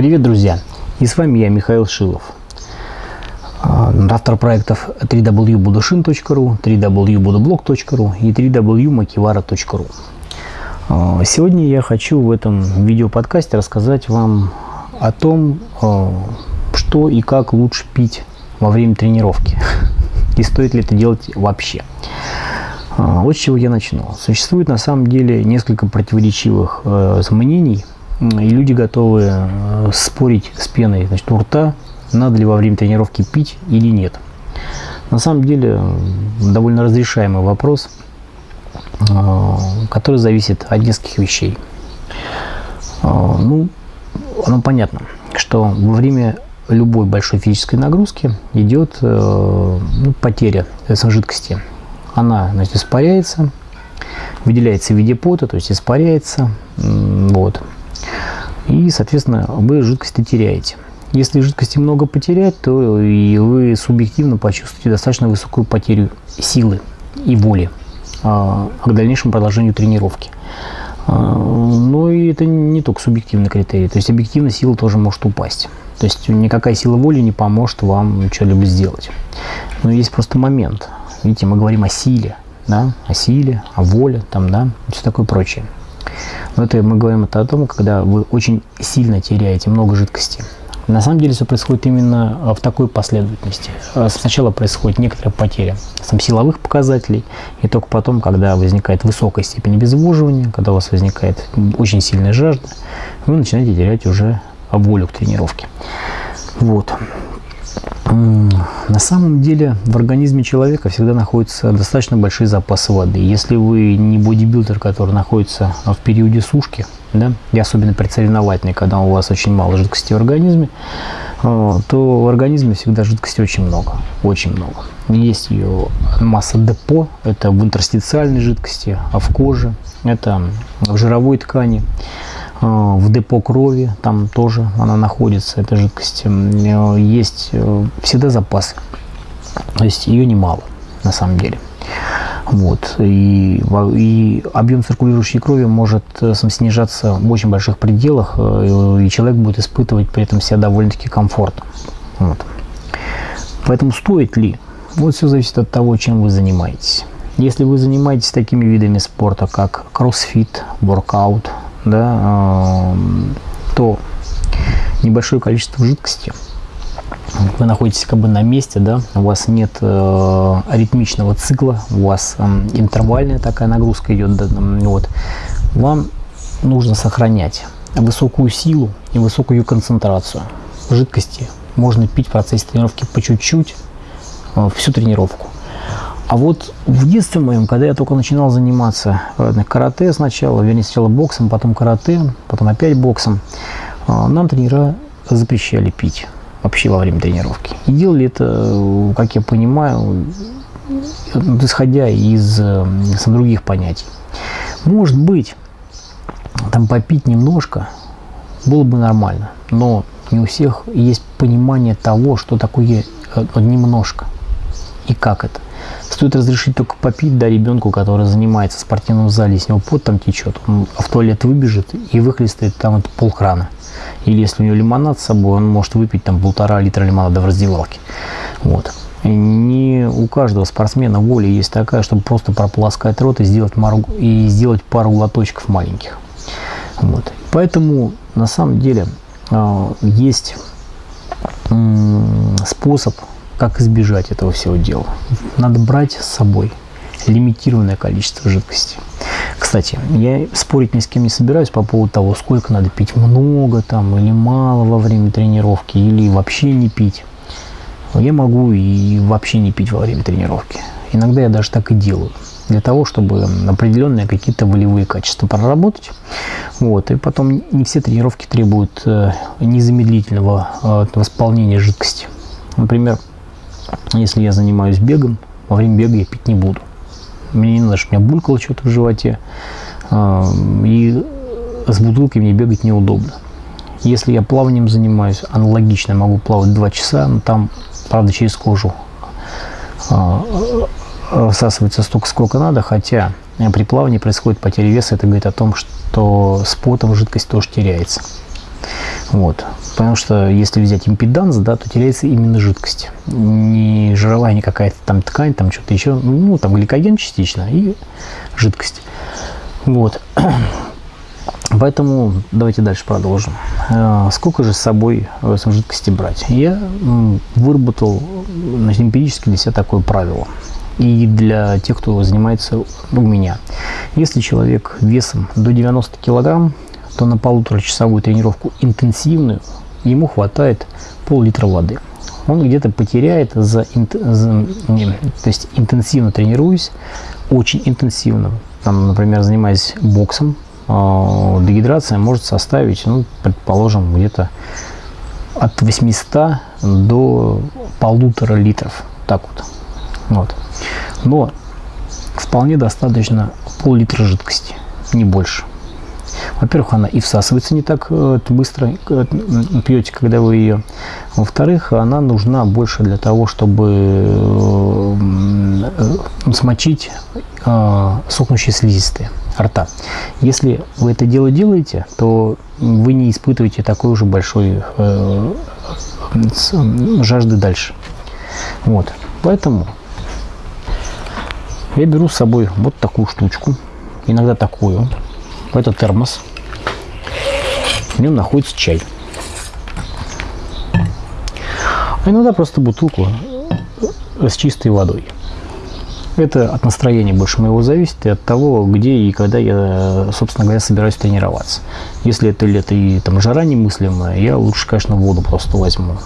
Привет, друзья! И с вами я, Михаил Шилов. А, автор проектов www.budushin.ru, www.budoblog.ru и www.makivara.ru а, Сегодня я хочу в этом видеоподкасте рассказать вам о том, а, что и как лучше пить во время тренировки. И стоит ли это делать вообще. Вот с чего я начну. Существует на самом деле несколько противоречивых э, мнений – и люди готовы э, спорить с пеной значит, у рта, надо ли во время тренировки пить или нет. На самом деле довольно разрешаемый вопрос, э, который зависит от нескольких вещей. Э, ну, оно понятно, что во время любой большой физической нагрузки идет ну, потеря жидкости. Она значит, испаряется, выделяется в виде пота, то есть испаряется. Вот и, соответственно, вы жидкости теряете. Если жидкости много потерять, то и вы субъективно почувствуете достаточно высокую потерю силы и воли а, к дальнейшему продолжению тренировки. А, но и это не только субъективный критерий, то есть объективно сила тоже может упасть. То есть никакая сила воли не поможет вам что-либо сделать. Но есть просто момент. Видите, мы говорим о силе, да, о силе, о воле, там, да, все такое прочее. Но это мы говорим это о том, когда вы очень сильно теряете много жидкости. На самом деле все происходит именно а, в такой последовательности. А, сначала происходит некоторая потеря сам силовых показателей, и только потом, когда возникает высокая степень обезвоживания, когда у вас возникает очень сильная жажда, вы начинаете терять уже волю к тренировке. Вот. На самом деле в организме человека всегда находятся достаточно большие запасы воды. Если вы не бодибилдер, который находится в периоде сушки, да, и особенно предсоревновательный, когда у вас очень мало жидкости в организме, э, то в организме всегда жидкости очень много, очень много. Есть ее масса депо, это в интерстициальной жидкости, а в коже, это в жировой ткани. А, в депо крови, там тоже она находится, эта жидкость. Э, есть э, всегда запасы, то есть ее немало на самом деле. Вот. И, и объем циркулирующей крови может э, снижаться в очень больших пределах, и человек будет испытывать при этом себя довольно-таки комфортно. Вот. Поэтому стоит ли? Вот все зависит от того, чем вы занимаетесь. Если вы занимаетесь такими видами спорта, как кроссфит, воркаут, да, то небольшое количество жидкости, вы находитесь как бы на месте, да, у вас нет э, аритмичного цикла, у вас э, интервальная такая нагрузка идет, да, вот, вам нужно сохранять высокую силу и высокую концентрацию жидкости. Можно пить в процессе тренировки по чуть-чуть э, всю тренировку. А вот в детстве моем, когда я только начинал заниматься э, карате сначала, вернее сначала боксом, потом карате, потом опять боксом, э, нам тренера запрещали пить вообще во время тренировки. И делали это, э, как я понимаю, исходя из других понятий. Может быть, там попить немножко было бы нормально, но не у всех есть понимание того, что такое немножко и как это. Стоит разрешить только попить, да, ребенку, который занимается в спортивном зале, с него пот там течет, он в туалет выбежит и выхлестает там это полкрана. Или если у него лимонад с собой, он может выпить там полтора литра лимонада в раздевалке. Вот. И не у каждого спортсмена воля есть такая, чтобы просто прополоскать рот и сделать, мару, и сделать пару глоточков маленьких. Вот. Поэтому на самом деле э, есть способ как избежать этого всего дела? Надо брать с собой лимитированное количество жидкости. Кстати, я спорить ни с кем не собираюсь по поводу того, сколько надо пить, много там или мало во время тренировки, или вообще не пить. Я могу и вообще не пить во время тренировки. Иногда я даже так и делаю. Для того, чтобы определенные какие-то волевые качества проработать. Вот. И потом не все тренировки требуют э, незамедлительного э, восполнения жидкости. Например, если я занимаюсь бегом, во время бега я пить не буду. Мне не надо, чтобы у меня булькало что-то в животе. А, и с бутылкой мне бегать неудобно. Если я плаванием занимаюсь, аналогично могу плавать 2 часа, но там, правда, через кожу а, всасывается столько, сколько надо, хотя при плавании происходит потеря веса, это говорит о том, что с потом жидкость тоже теряется. Вот. Потому что если взять импеданс, да, то теряется именно жидкость. Не жировая, не какая-то там ткань, там что-то еще. Ну, там гликоген частично и жидкость. Вот. Поэтому давайте дальше продолжим. А, сколько же с собой жидкости брать? Я выработал значит, эмпирически для себя такое правило. И для тех, кто занимается у меня. Если человек весом до 90 килограмм, то на полуторачасовую тренировку интенсивную ему хватает пол-литра воды. Он где-то потеряет за, за не, то есть интенсивно тренируясь, очень интенсивно, там, например, занимаясь боксом, э, дегидрация может составить, ну, предположим, где-то от 800 до полутора литров, так вот. вот. Но вполне достаточно пол-литра жидкости, не больше. Во-первых, она и всасывается не так э, быстро, э, пьете, когда вы ее. Во-вторых, она нужна больше для того, чтобы э, смочить сохнущие слизистые рта. Если вы это дело делаете, то вы не испытываете такой уже большой жажды дальше. Вот. Поэтому я беру с собой вот такую штучку, иногда такую. Это термос. В нем находится чай. А иногда просто бутылку с чистой водой. Это от настроения больше моего зависит и от того, где и когда я, собственно говоря, собираюсь тренироваться. Если это лето и там жара немыслимая, я лучше, конечно, воду просто возьму.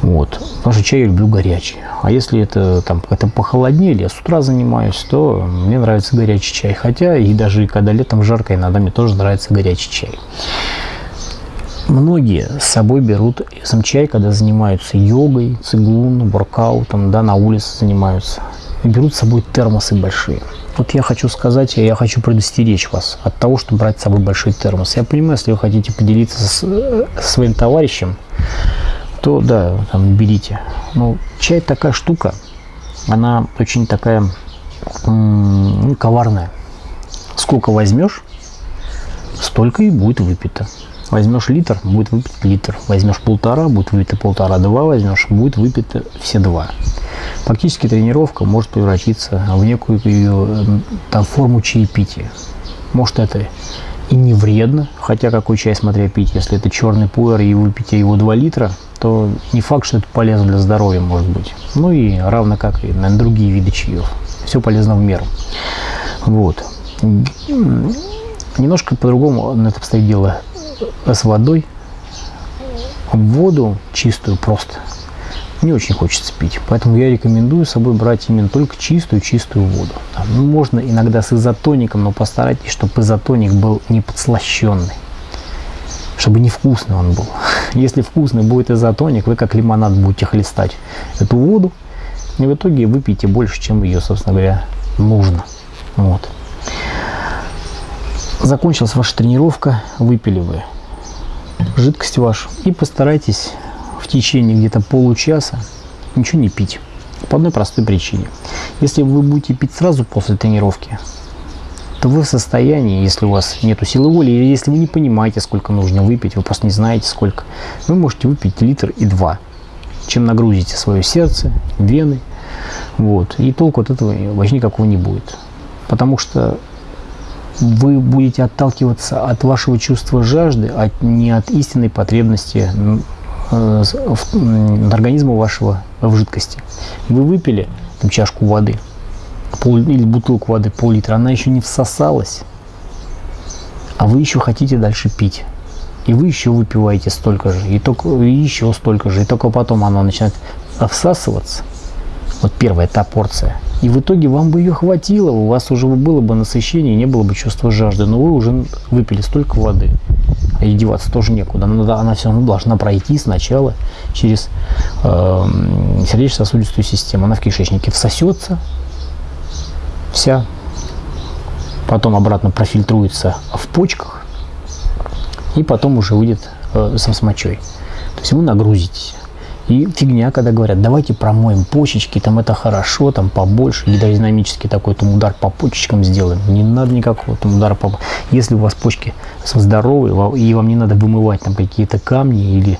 Вот. Потому что чай я люблю горячий. А если это там это похолоднее, я с утра занимаюсь, то мне нравится горячий чай. Хотя и даже когда летом жарко, иногда мне тоже нравится горячий чай. Многие с собой берут сам чай, когда занимаются йогой, цигун, воркаутом, да, на улице занимаются. И берут с собой термосы большие. Вот я хочу сказать, я хочу предостеречь вас от того, чтобы брать с собой большой термос. Я понимаю, если вы хотите поделиться с, со э, своим товарищем, то да, там берите. Ну, чай такая штука, она очень такая ну, коварная. Сколько возьмешь, столько и будет выпито. Возьмешь литр, будет выпит литр. Возьмешь полтора, будет выпито полтора. Два возьмешь, будет выпито все два. Фактически тренировка может превратиться в некую ее, там, форму чаепития. Может это и не вредно, хотя какой чай смотря пить, если это черный пуэр и выпить его 2 литра, то не факт, что это полезно для здоровья может быть. Ну и равно как и на другие виды чаев. Все полезно в меру. Вот. Немножко по-другому на это обстоит дело с водой. Воду чистую просто не очень хочется пить. Поэтому я рекомендую с собой брать именно только чистую-чистую воду. Ну, можно иногда с изотоником, но постарайтесь, чтобы изотоник был не подслащенный чтобы невкусный он был. Если вкусный будет изотоник, вы как лимонад будете хлестать эту воду, и в итоге выпьете больше, чем ее, собственно говоря, нужно. Вот. Закончилась ваша тренировка, выпили вы жидкость вашу и постарайтесь в течение где-то получаса ничего не пить. По одной простой причине. Если вы будете пить сразу после тренировки, то вы в состоянии, если у вас нет силы воли, или если вы не понимаете, сколько нужно выпить, вы просто не знаете сколько, вы можете выпить литр и два, чем нагрузите свое сердце, вены, вот, и толку от этого вообще никакого не будет. Потому что вы будете отталкиваться от вашего чувства жажды, а не от истинной потребности э, организма вашего в жидкости. Вы выпили там, чашку воды, пол, или бутылку воды пол-литра, она еще не всосалась, а вы еще хотите дальше пить. И вы еще выпиваете столько же, и, только, и еще столько же, и только потом она начинает всасываться. Вот первая та порция. И в итоге вам бы ее хватило, у вас уже было бы насыщение, не было бы чувства жажды, но вы уже выпили столько воды. А ей деваться тоже некуда. Она, она все равно должна пройти сначала через э, сердечно-сосудистую систему. Она в кишечнике всосется, вся, потом обратно профильтруется в почках и потом уже выйдет э, сам с мочой. То есть вы нагрузитесь. И фигня, когда говорят, давайте промоем почечки, там это хорошо, там побольше, гидродинамический такой там удар по почечкам сделаем. Не надо никакого там удара по... Если у вас почки здоровые, и вам не надо вымывать там какие-то камни или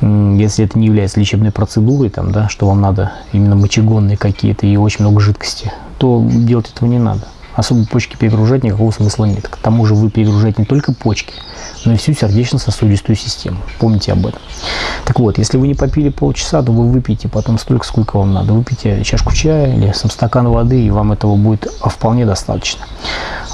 если это не является лечебной процедурой, там, да, что вам надо именно мочегонные какие-то и очень много жидкости, то делать этого не надо. Особо почки перегружать никакого смысла нет. К тому же вы перегружаете не только почки, но и всю сердечно-сосудистую систему. Помните об этом. Так вот, если вы не попили полчаса, то вы выпьете потом столько, сколько вам надо. Выпейте чашку чая или сам стакан воды, и вам этого будет вполне достаточно.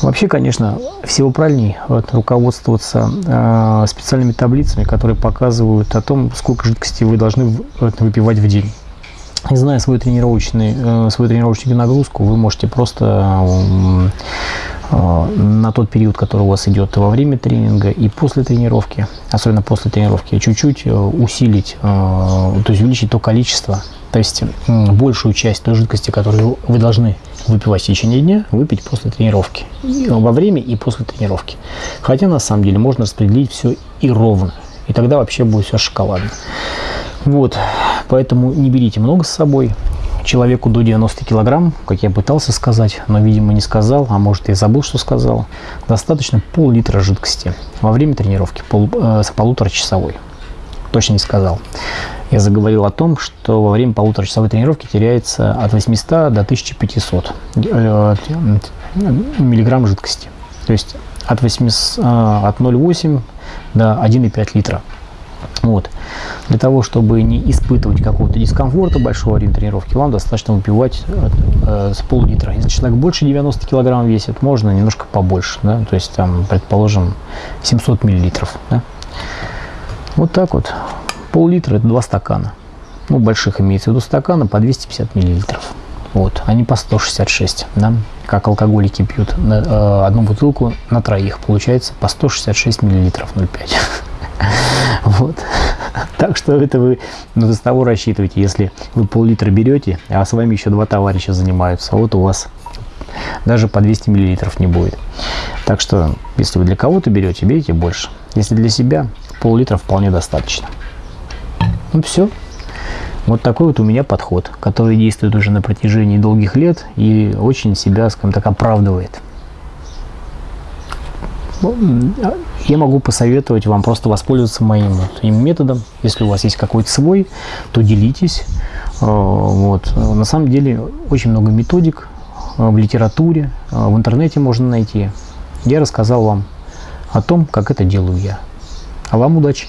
Вообще, конечно, всего правильней вот, руководствоваться э, специальными таблицами, которые показывают о том, сколько жидкости вы должны выпивать в день. И зная свою, тренировочный, э, свою тренировочную нагрузку, вы можете просто э, на тот период, который у вас идет во время тренинга и после тренировки, особенно после тренировки, чуть-чуть э, усилить, то есть увеличить то количество, то есть большую часть той жидкости, которую вы должны выпивать в течение дня, выпить после тренировки. Во время и после тренировки. Хотя на самом деле можно распределить все и ровно. И тогда вообще будет все шоколадно. Вот, поэтому не берите много с собой. Человеку до 90 килограмм, как я пытался сказать, но, видимо, не сказал, а может, и забыл, что сказал, достаточно пол-литра жидкости во время тренировки, пол, э, полуторачасовой. Точно не сказал. Я заговорил о том, что во время полуторачасовой тренировки теряется от 800 до 1500 э, миллиграмм жидкости. То есть от, 8, э, от 0,8 до 1,5 литра. Вот. Для того, чтобы не испытывать какого-то дискомфорта большого время тренировки, вам достаточно выпивать э, с пол-литра. Если человек больше 90 килограмм весит, можно немножко побольше, да, то есть там, предположим, 700 миллилитров, да. Вот так вот. Пол-литра – это два стакана. Ну, больших имеется в виду стакана по 250 миллилитров. Вот, они по 166, да, как алкоголики пьют на, э, одну бутылку на троих, получается по 166 миллилитров 0,5. Вот. Так что это вы ну, с того рассчитывайте, если вы пол-литра берете, а с вами еще два товарища занимаются, вот у вас даже по 200 миллилитров не будет. Так что, если вы для кого-то берете, берите больше. Если для себя, пол-литра вполне достаточно. Ну все. Вот такой вот у меня подход, который действует уже на протяжении долгих лет и очень себя, скажем так, оправдывает. Ну, я могу посоветовать вам просто воспользоваться моим вот, методом. Если у вас есть какой-то свой, то делитесь. Э, вот. На самом деле очень много методик э, в литературе, э, в интернете можно найти. Я рассказал вам о том, как это делаю я. А вам удачи!